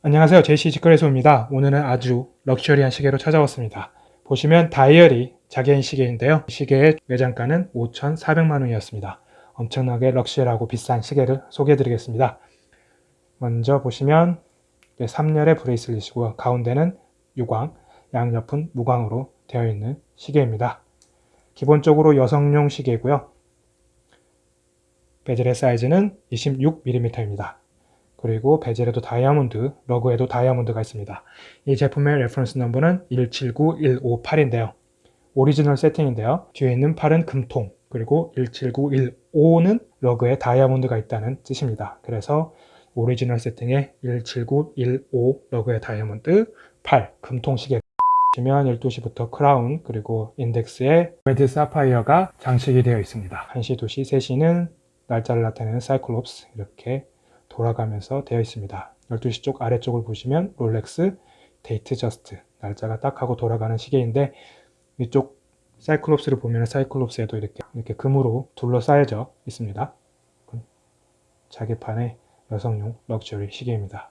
안녕하세요. 제이시 직거래소입니다. 오늘은 아주 럭셔리한 시계로 찾아왔습니다. 보시면 다이얼이 자개인 시계인데요. 시계의 매장가는 5,400만원이었습니다. 엄청나게 럭셔리하고 비싼 시계를 소개해 드리겠습니다. 먼저 보시면 3열의 bracelet이고요 가운데는 유광 양옆은 무광으로 되어 있는 시계입니다. 기본적으로 여성용 시계고요. bezel의 사이즈는 26mm입니다 그리고 bezel에도 다이아몬드, lug에도 다이아몬드가 있습니다. 이 제품의 reference number는 179158인데요. 오리지널 세팅인데요. 뒤에 있는 팔은 금통, 그리고 17915는 lug에 다이아몬드가 있다는 뜻입니다. 그래서 오리지널 세팅에 17915 lug에 다이아몬드 8 금통 시계 보시면 12시부터 크라운 그리고 인덱스에 red 사파이어가 장식이 되어 있습니다. 1시, 2시, 3시는 날짜를 나타내는 사이클롭스 이렇게 돌아가면서 되어 있습니다. 12시 쪽 아래쪽을 보시면 롤렉스 데이트 저스트 날짜가 딱 하고 돌아가는 시계인데 이쪽 cyclops를 보면 cyclops에도 이렇게 이렇게 금으로 둘러싸여져 있습니다. 자개판의 여성용 럭셔리 시계입니다.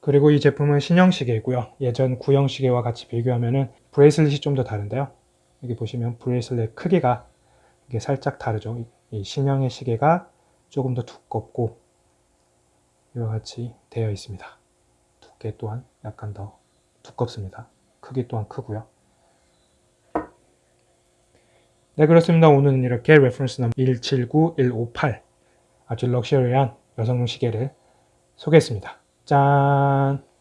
그리고 이 제품은 신형 시계이고요. 예전 구형 시계와 같이 비교하면 bracelet이 좀 더 다른데요. 여기 보시면 bracelet 크기가 이게 살짝 다르죠. 이 신형의 시계가 조금 더 두껍고 이와 같이 되어 있습니다. 두께 또한 약간 더 두껍습니다. 크기 또한 크고요. 네 그렇습니다. 오늘은 이렇게 reference number 179158 아주 럭셔리한 여성용 시계를 소개했습니다. 짠!